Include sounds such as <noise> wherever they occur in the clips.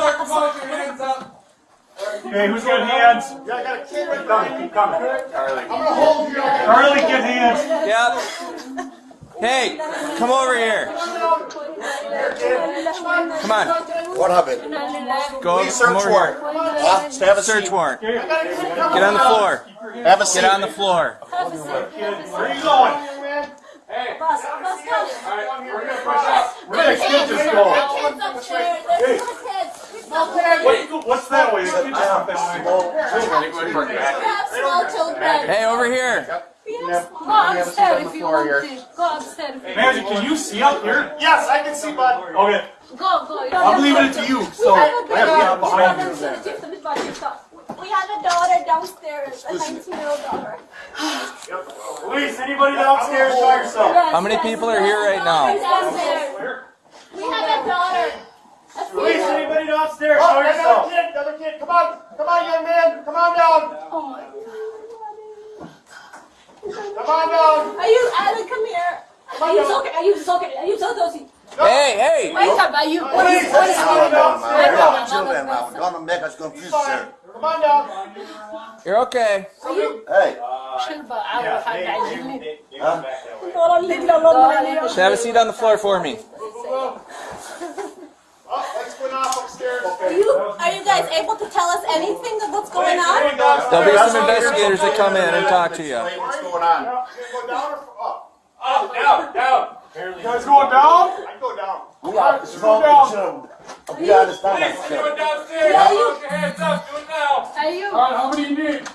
Police search warrant. Come on, your hands up. Okay, who's got hands? Yeah, I got a kid right Coming, behind keep coming. I'm gonna hold you. Charlie, get hands. Yep. Hey, come over here. Come on. What happened? Go Police come search over warrant. here. Huh? Have a Search seat. warrant. Get Get on the floor. Have a seat. Get on the floor. Where are you going? Hey. Alright, we're gonna push up. Where did the kid just go? What, what's that way? The kid just went that way. Hey, over here. Go upstairs if you want to. Go upstairs. Magic, can you see up here? Yes, I can see, bud. Okay, Go, go. I'm leaving it to you, so I have to get behind you. We have a daughter downstairs, a 19-year-old daughter. Police, anybody downstairs, show yourself. How many people are here right now? Downstairs. We have a daughter. A Police, female. Anybody downstairs, Oh, show another yourself. kid, another kid. Come on. Come on, young man. Come on down. Oh my God. Come on down. Are you Alan? Come here. Are you so Are you so Are you so dozy? Hey, hey. Wait up. Are you? What is? Police, What is? anybody downstairs. Wait up. Children now, don't make us confused, sir. Come on down. You're okay. Hey, Shilba. I will find out. Just have a seat on the floor for me. Lights went off upstairs. Are you, are you guys able to tell us anything of what's going on? There'll be some investigators that come in and talk to you. What's going on. Go down or up? Up, down, down. You guys going down? I go down. we are strong children. We understand Police, that, sir. anyone downstairs? Put your hands up, do it now. Are you? Alright, how many you need?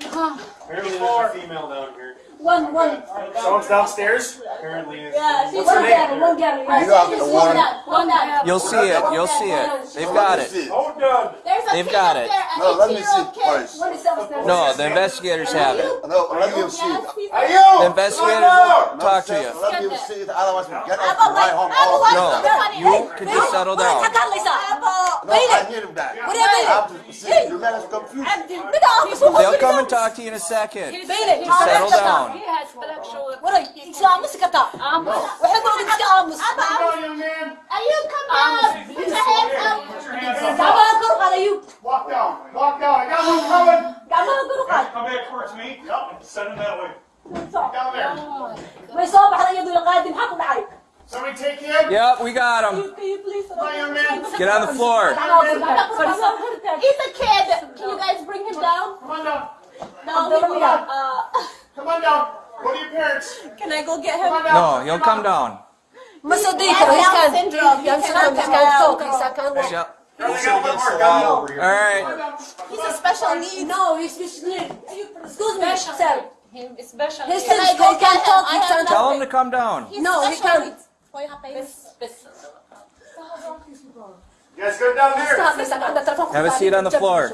Apparently there's a female down here. One, one. Someone's downstairs? Apparently it's. Yeah, she's One gal. One gal. You have the one. One gal. You'll see it. You'll see it. They've got it. Hold on. They've got it. No, let me see 18-year-old first. One is upstairs. No, the investigators have it. No, let me see. Yes, he's you! The investigators will talk to you. Let me see it, otherwise we get Aba, out of my home Aba, all wait, the No, you could just settle down. No, I hear him that. What do you mean? I see. You man is confused. They'll come and talk to you in a second. Just settle down. He has black shoulder. Aba, Come on, young man. are you come down? Put your hands up. Put your hands up. Walk down. Walk down. I got one coming. Guys, come back towards me. Yep. Send him that way. Down there. May soo baxday iyadoo la qaadin maxaa? Somebody take him. Yep, we got him. Can you please? Come on, young man. Get on the floor. He's a kid. Can you guys bring him down? Come on down. No, he will not. Uh, Come on down. Go to your parents. can I go get Come on him? down. No, he'll come down. Ma soo He dii has karo. He's can. syndrome. He Yan cannot syndrome. He's come can out. talk. He's can. Yep. Charlie, got a little over here. All right. He's a special needs. No, he's he's Excuse me, sir. His Can syndrome. I go He can him? talk. I He have can Tell him to come down. He's No, he can't. needs. Boy, happy. You guys go down there. Have a seat on the floor.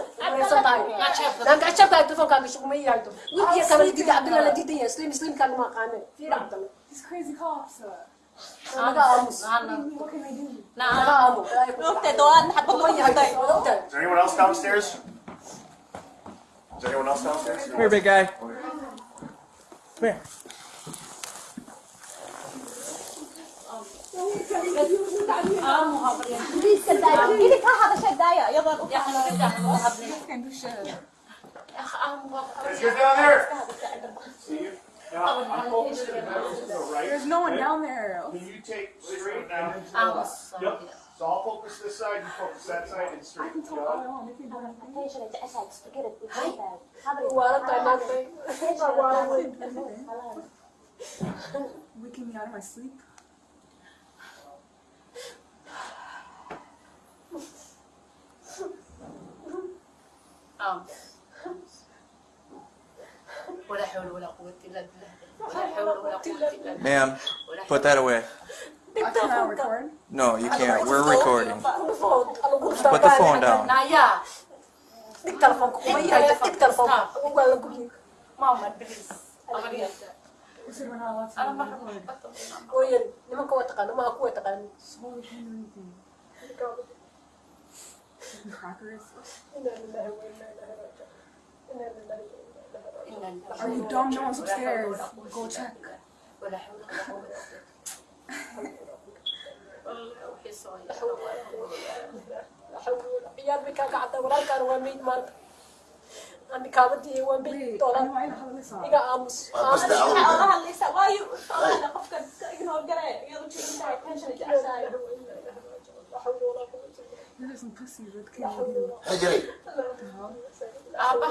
These crazy cops. Look, the door. حتى Is there anyone else downstairs? Is there anyone else downstairs? Come here, big guy. Come here. ايدك Get down there. See you? There's no one down there. Can you take straight down? Yep. So I'll focus this side, you focus that side, and straight. Yep. Waking me out of my sleep. Oh. ولا حول ولا قوة إلا بالله ولا حول ولا قوة إلا بالله Ma'am, ولا put that away. حول No, you can't. We're recording. Put Put the phone down. نايا Tig telefoon ko. Kumaya, tig telefoon ko. Wala ko. ماما بليز أغنية أنا ما O yan, naman ko watakan, naman ako watakan. Are you dumb? No one's upstairs. Go check. ولا حول ولا قوة والله وحي صاير Yan, may kakata. Wala ka naman may man. Ang kamati, one big Wait, dollar. ano ay nakalis ah? Iga amos. Ah, basta Amos.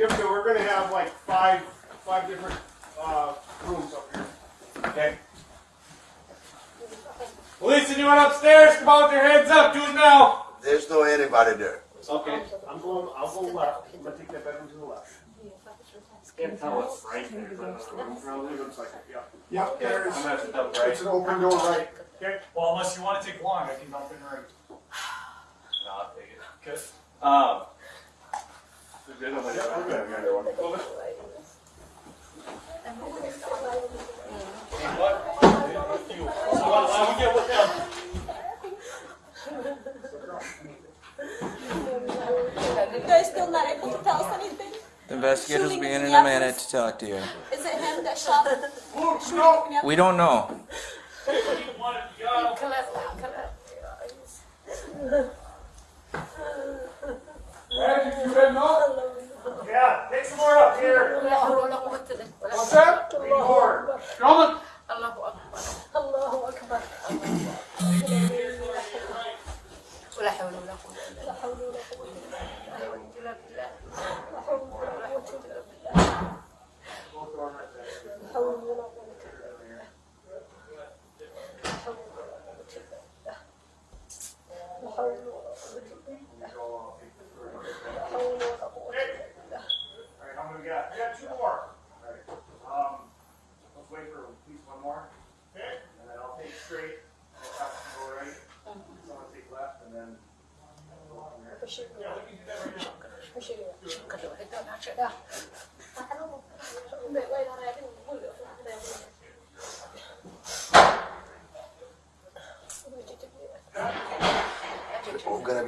Kim, so we're gonna have like five, five different, uh, rooms up here. Okay. Police, anyone upstairs? Come on with your hands up. Do it now. There's no anybody there. Okay. I'm going, I'll go left, I'm gonna take that bedroom to the left. Can't tell what's right there. Probably looks like it, yeah. Yep, there's, I'm gonna have to double it's right. an open door right. Okay, Well, unless you want to take long, I can dump in right. <sighs> No, I'll take it. Okay. Um. Yeah, we're good, yeah. So what, let me get with them. You guys still not able to tell us anything? The investigators will be in in a minute to talk to you. Is it him that shot? We don't know. <laughs>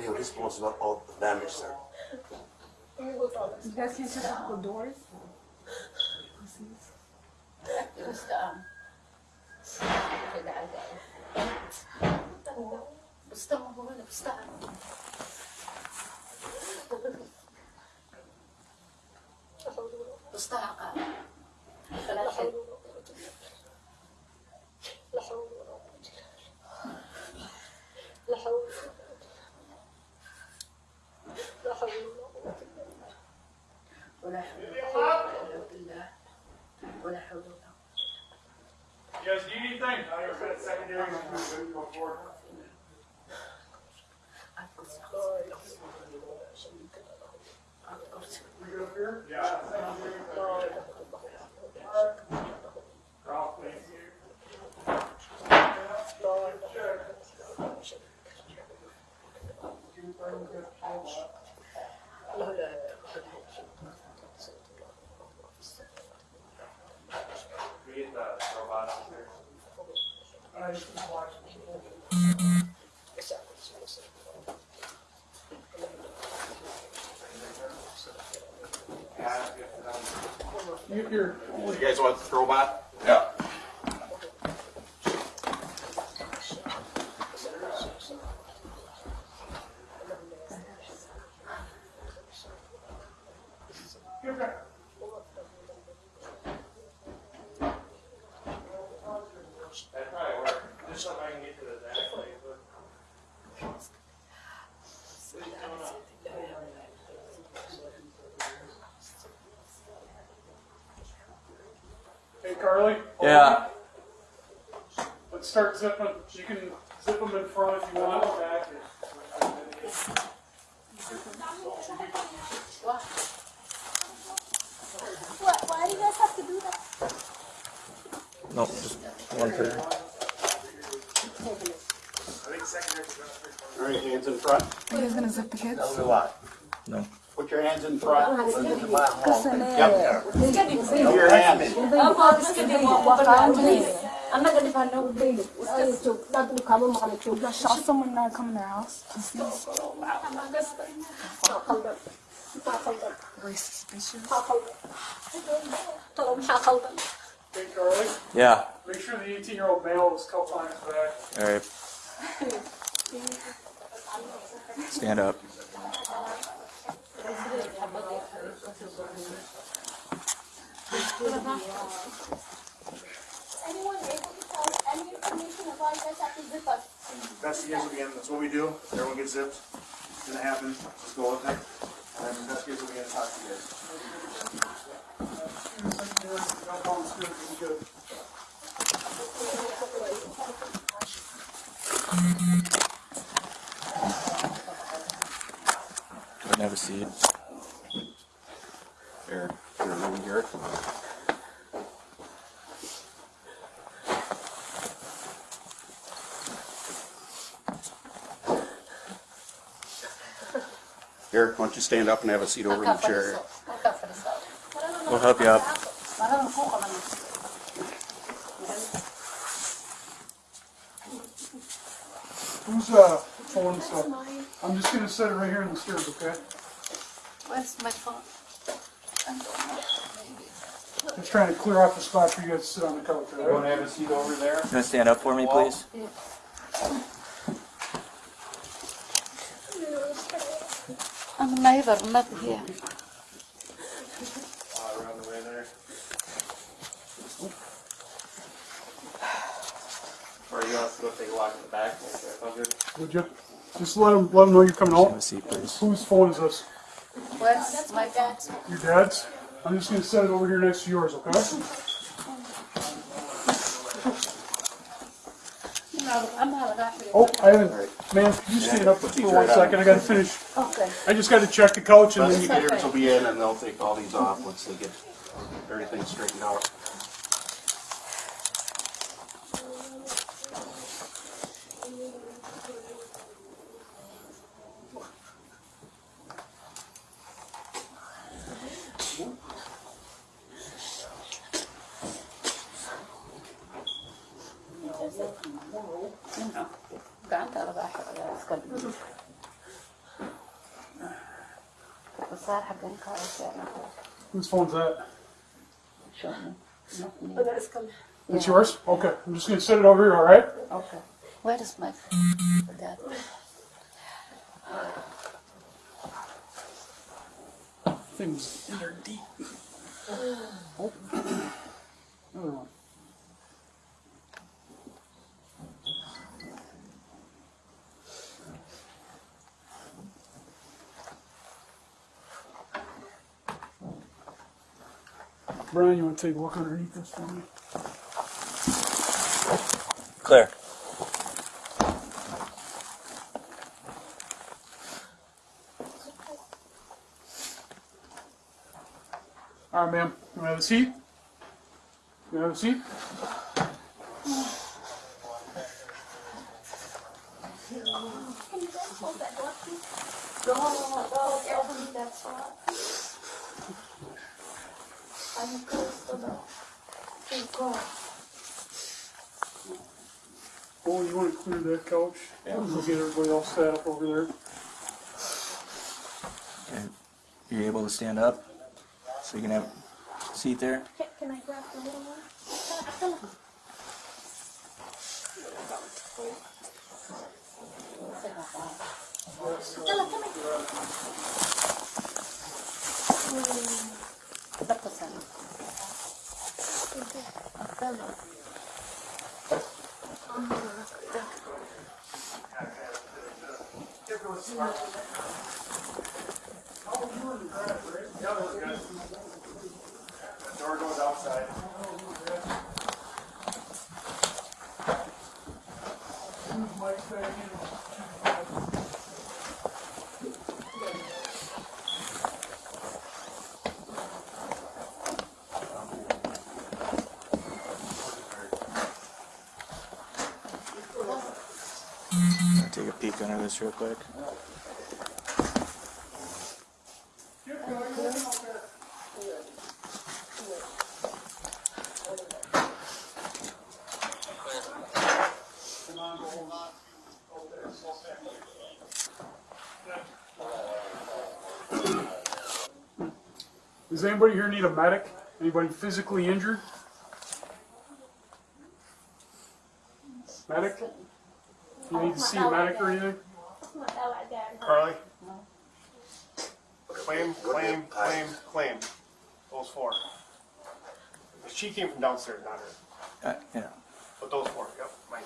be responsible of the damage, sir. Best interest of the doors. Basta, basta, basta. You, you guys want the robot? Yeah. That probably work. Just so I can get to the back. like, Hey Carly? Yeah. Let's start zipping. You can zip them in front if you want. Back. What? Why do you guys have to do that? No, just one per. All right, hands in front. Are you guys gonna zip the kids? Tell me why. No. Put your hands in front. Kasi na Yep. Put your hands. I shot someone not come in their house. Very suspicious. Hey Carly, Yeah. make sure the 18 year old male is cuffed on his back. All right. Stand up. Anyone able to tell will begin, that's what we do, everyone gets zipped, it's gonna happen, just go with it. And investigators will begin to talk to you guys. Jump on the stairs, it'll be good. Go ahead and have a seat. Here, here, over here. Here, why don't you stand up and have a seat over in the chair? We'll help you up. Who's uh phone stuff? I'm just gonna set it right here on the stairs, okay? Where's my phone? Just trying to clear off the spot for you guys to sit on the couch, You alright? wanna have a seat over there? You wanna stand up for me, please? I'm a neighbor, not here. Uh, around the way there. Or you want us to go take a walk in the back, make sure it's all good? Would you? Just let them, let them know you're coming Have a out. seat, please. Whose phone is this? Where's my dad's? Your dad's? I'm just gonna set it over here next to yours, okay? Oh, I haven't, man, could you stand up for one second? I gotta finish. Okay. I just gotta check the couch and then you can. Investigators will be in and they'll take all these off once they get everything straightened out. Wasaar xaggan ka keena Whose phone's that? show It's yours? Okay, I'm just gonna set it over here, alright? okay. Where is my dad? Things Brian, you want to take a walk underneath this for me? Clear. All right, ma'am. You have a seat? You have a seat? Can you hold that door, please? I'm close to the. Oh, you want to clear that couch? Yeah. We'll get everybody all set up over there. Okay. You able to stand up? So you can have a seat there? Can, can I grab the little one? Come on, come on. Stella, come here. Yeah, that was good. That door goes outside. I'll take a peek under this real quick. Does anybody here need a medic? Anybody physically injured? Medic? You need to see a medic or anything? It's not that like that. Carly? Claim, claim, claim, claim. Those four. She came from downstairs, not her. Uh, yeah. But those four, yep, mine.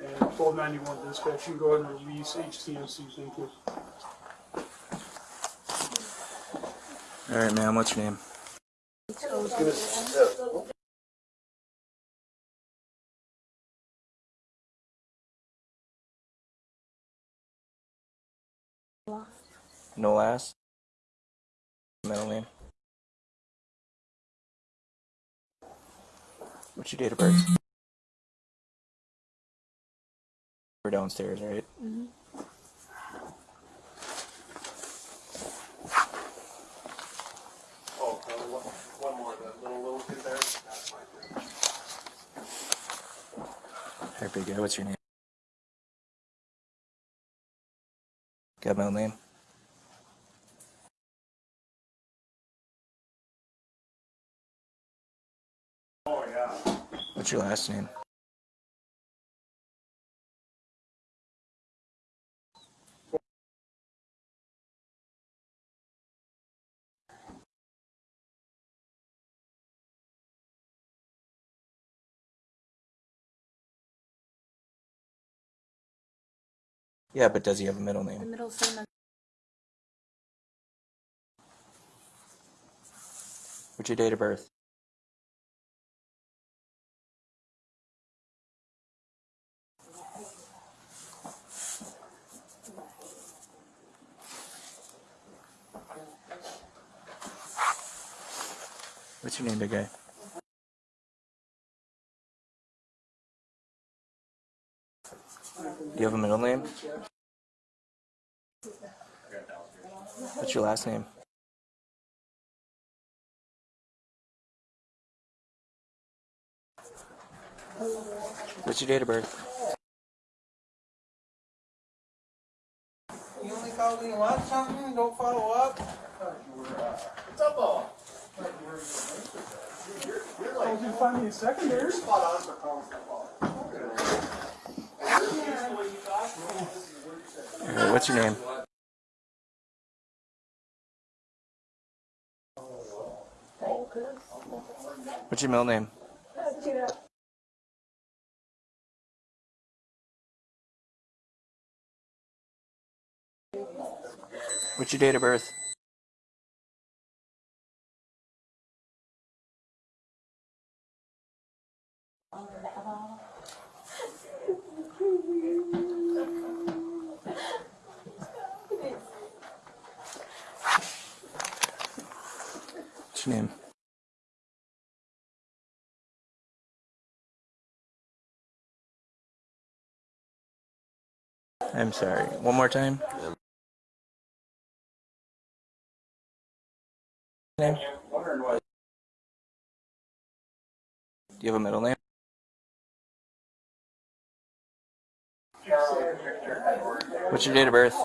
And 1291 dispatch, you can go ahead and release HCMC, thank you. All right, ma'am. What's your name? No last. Middle name. What's your date of birth? We're downstairs, right? Mm-hmm. Oh, uh, one one more, the little, little kid there. That's mine. All right, big guy. What's your name? Got middle name? What's your last name? Yeah, but does he have a middle name? Middle name. What's your date of birth? What's your name, big guy? Do you have a middle name? What's your last name? What's your date of birth? You only call when you want something, don't follow up. What's up, all? Did you find me a secondary? Spot on for calling what's your name? What's your middle name? What's your date of birth? Name? I'm sorry. One more time. Name? Do you have a middle name? What's your date of birth?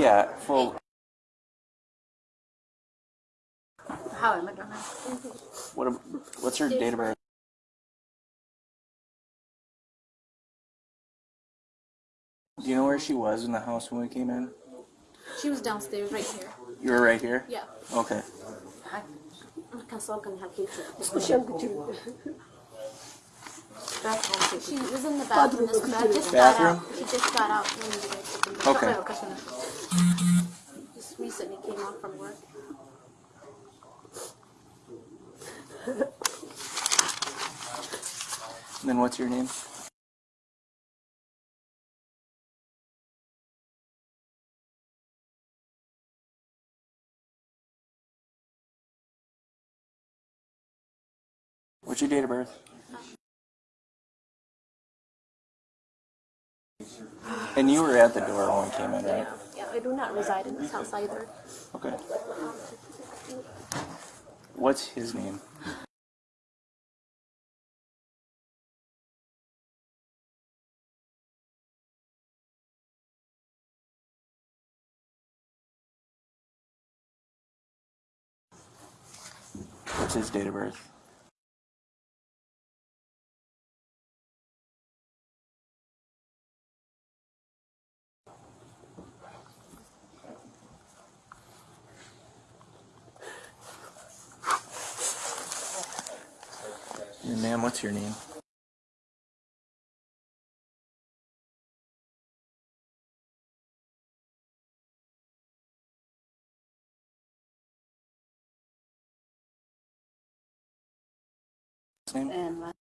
Yeah, full. How am I gonna? What? What's her date of birth? Do you know where she was in the house when we came in? She was downstairs right here. You were right here. Yeah. Okay. She was in the bathroom. This bed just got out. She just got out when you guys opened the Okay. Recently came off from work. <laughs> Then what's your name? What's your date of birth? And you were at the door when we came in, right? I do not reside in this house either. Okay. What's his name? What's his date of birth? And ma'am, what's your name? Name? And uh,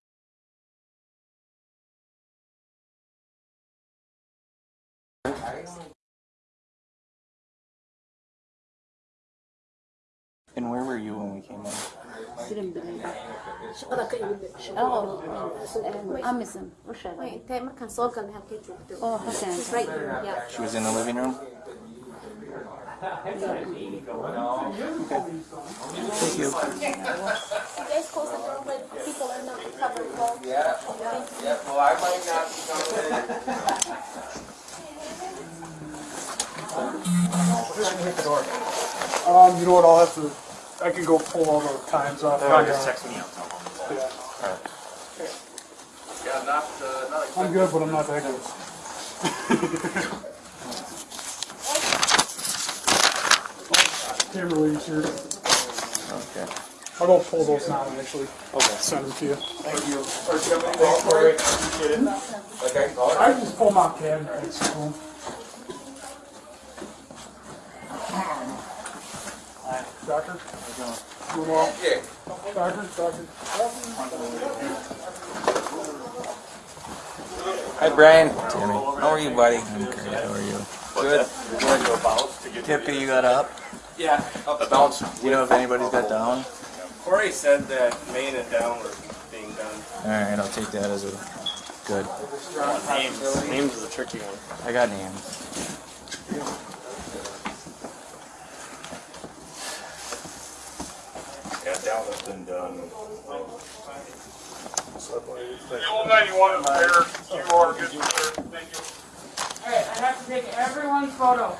And where were you when we came in? Oh, and Amazon. wait, tayo markaan soo galnay halkay joogto. Oh, halkan. She's right here. Yeah. She was in the living room? Okay. Thank you. You guys close the door when people are not covered well. Yeah. Yeah. Well, I might not be coming. Um, you know what, I'll have to, I can go pull all the times off. Or just text me, I'll tell them. Yeah. Yeah, not, uh, not I'm good, but I'm not that good. <laughs> Kimberly's here. Okay. I'll go pull those now and actually send them to you. Thank you. Or do you have any more for it? Appreciate it. Okay. I just pull them out cabinet and send them. Doctor? Doing well? Yeah. Doctor, doctor. Hi, Brian. Timmy. How are you, buddy? I'm great. How are you? Good. Good. Tippy, you got up? Yeah, up the bounce. Do you know if anybody's got down? Corey said that Maine and down were being done. All right, I'll take that as a good. Names, names is a tricky one. I got names. Yeah, down has been done. Old ninety-one is there. You are good, sir. Thank you. Alright, I have to take everyone's photo.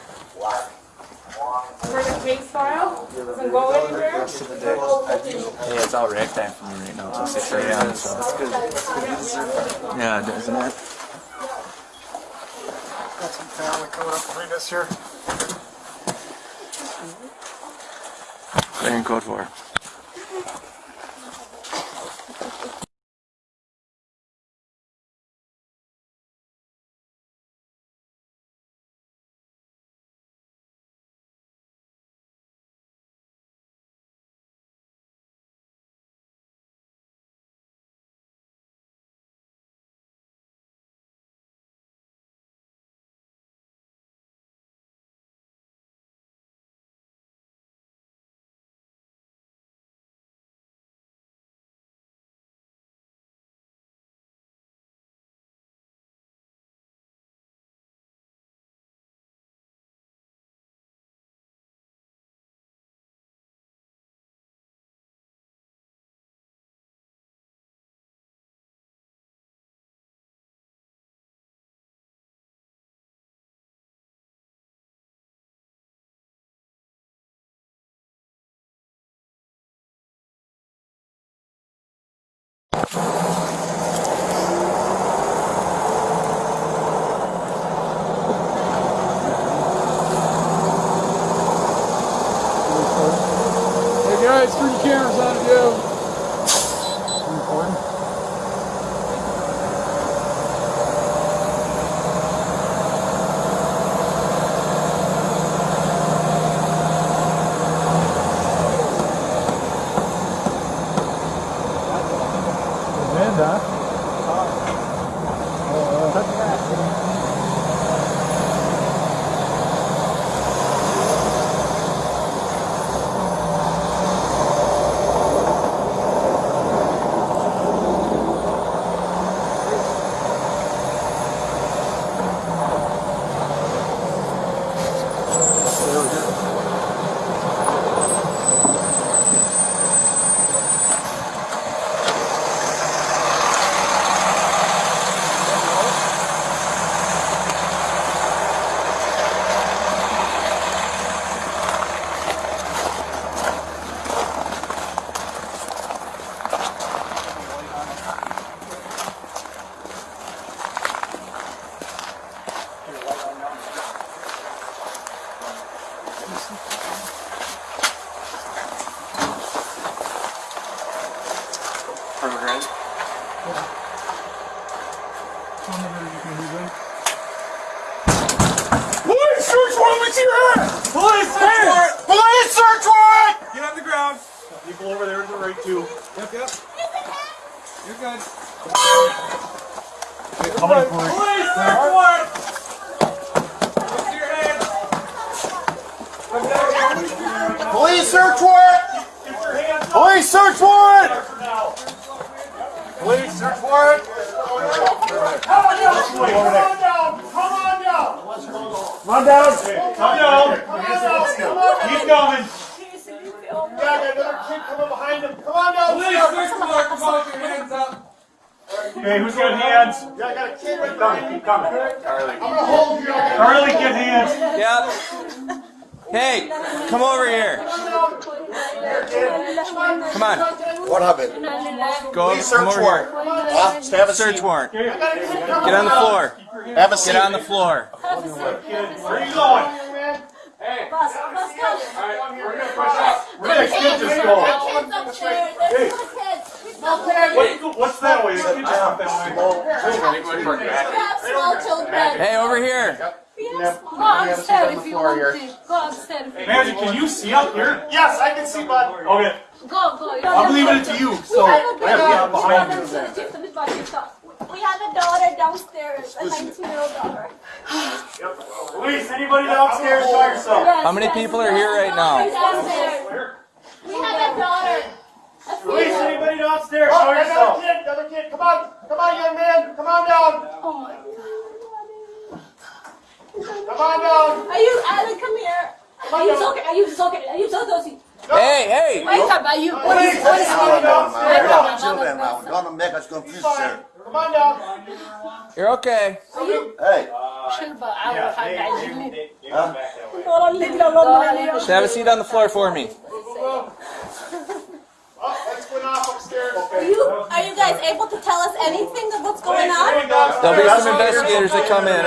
For the case file, doesn't go anywhere. Hey, it's all rag time for me right now until 6 a.m. So. Yeah, isn't it? Got some family coming up behind us here. Clearing code four. Hands? Yeah, I got a kid right Keep behind coming, keep coming. Charlie. I'm gonna hold you. Charlie, get hands. Yep. Hey, come over here. Come on. What happened? Go Police come search over warrant. here. Huh? Have a Search seat. warrant. Get on the floor. Have a seat. Get on the floor. Where are you going? Hey, Bus, bus, go. alright, we're gonna push up. Where did the kid just go? Kids upstairs. There's no kids. No kids. What, what's that way? You can just up that way. Small children. Hey, over here. Go upstairs if you want to. Go upstairs if Magic, can you see up here? Yes, I can see, bud. Okay. Go, go. I'm have leaving it to. to you, We so. have a I have to daughter. get behind you We have a daughter downstairs, a 19-year-old daughter. yep. Police, anybody downstairs by yourself? How many people are here right now? We have a daughter. A Police, female. anybody downstairs? Oh, Show another kid, another kid. Come on, come on, young man. Come on down. Oh my god. Come on down. Are you Alan? Come here. Are you talking? Are you talking? Are you talking? Hey, hey. Wait up, are you? What is Police, what is come on down. We're not children now. We're gonna make us confused, sir. Come on down. You're okay. Hey, Yeah, they, they, they, they Huh? went back that way. Just have a seat on the floor for me. Oh, lights went off upstairs. Are you are you guys able to tell us anything of what's going on? There'll be some investigators that come in.